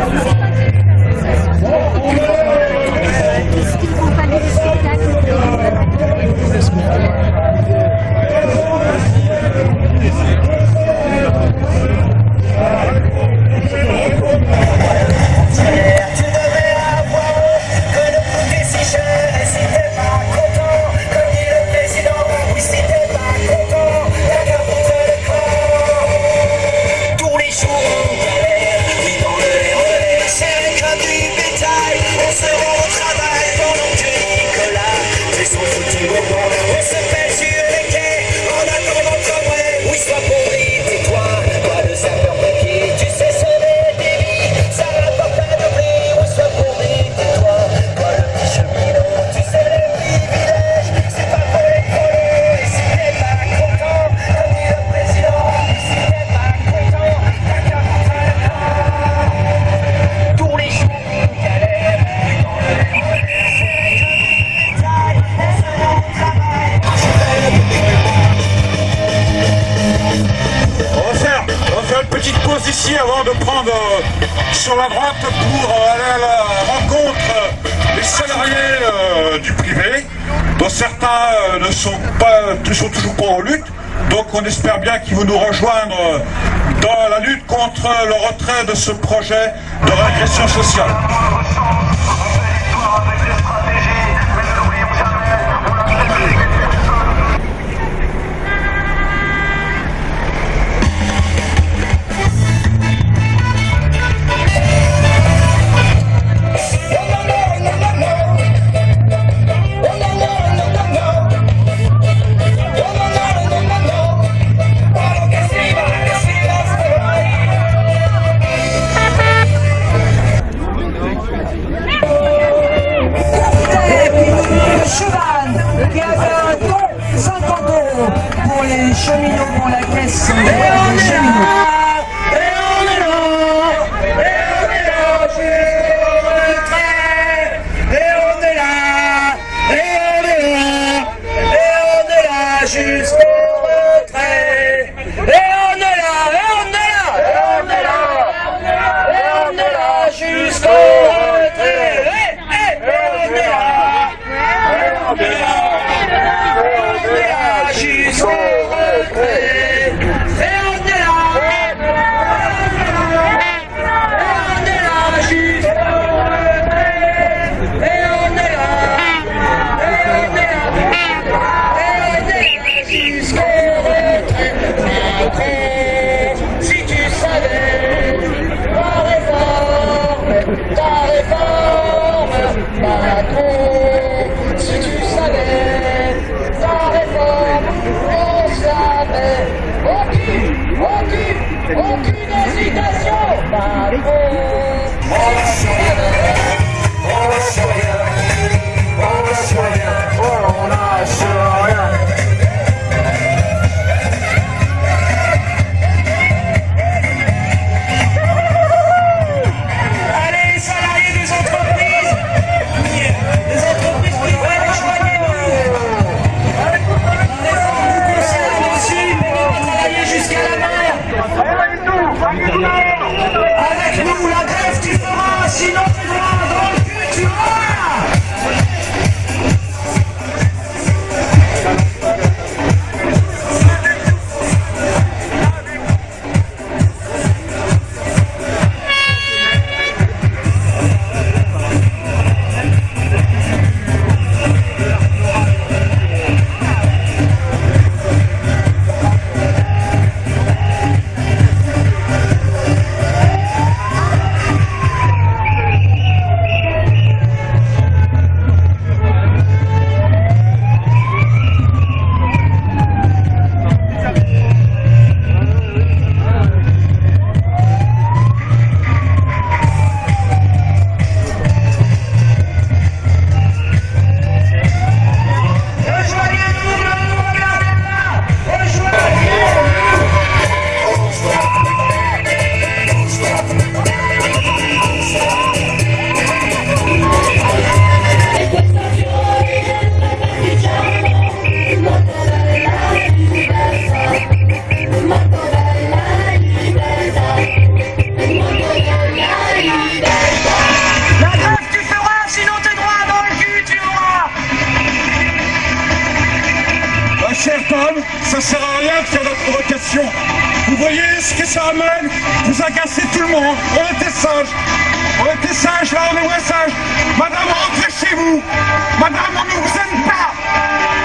Yeah. Sur la droite pour aller à la rencontre des salariés euh, du privé, dont certains euh, ne sont, pas, sont toujours pas en lutte. Donc on espère bien qu'ils vont nous rejoindre dans la lutte contre le retrait de ce projet de régression sociale. Ça Vous agacez tout le monde. On était sages. On était sages, là on est moins sages. Madame, rentrez chez vous. Madame, on ne vous aime pas.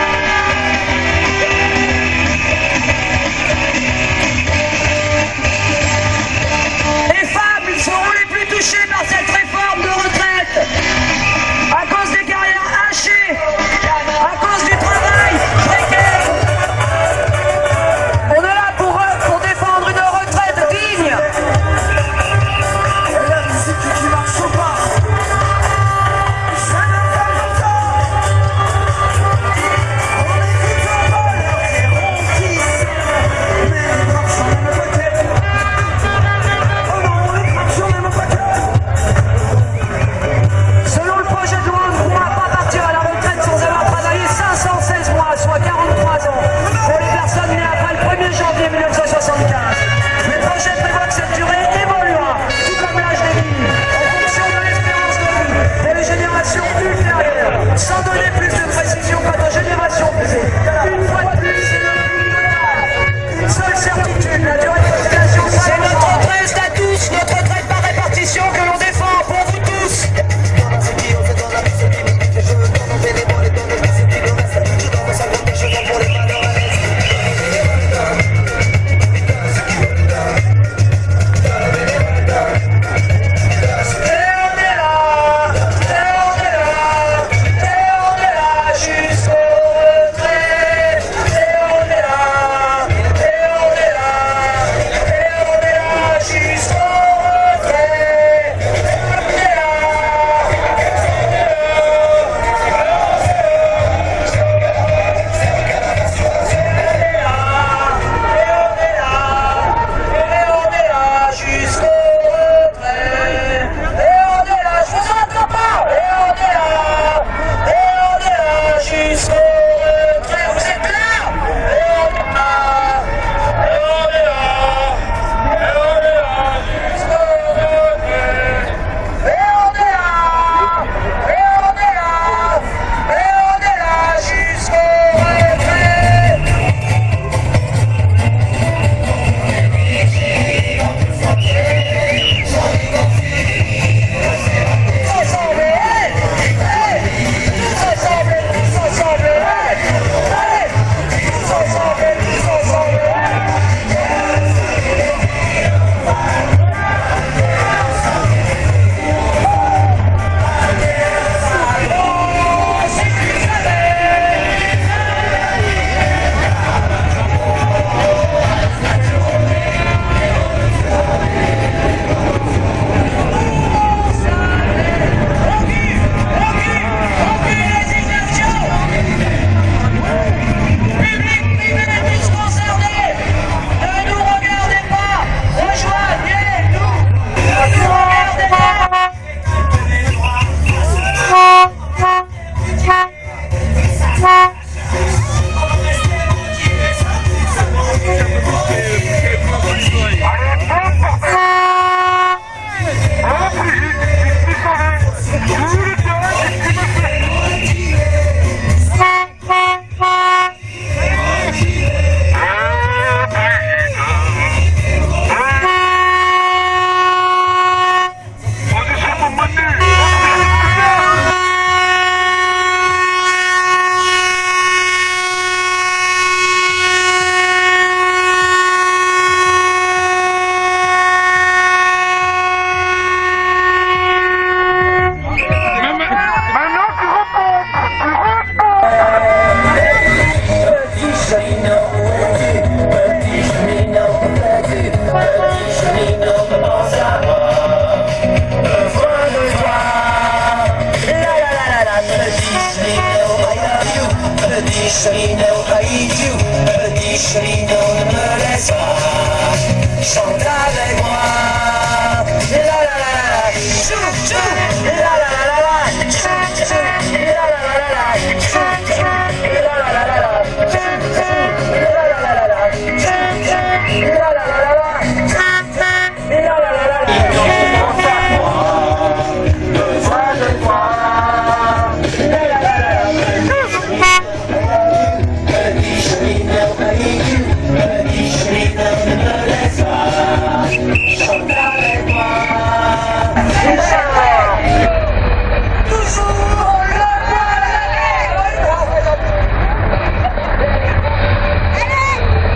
God.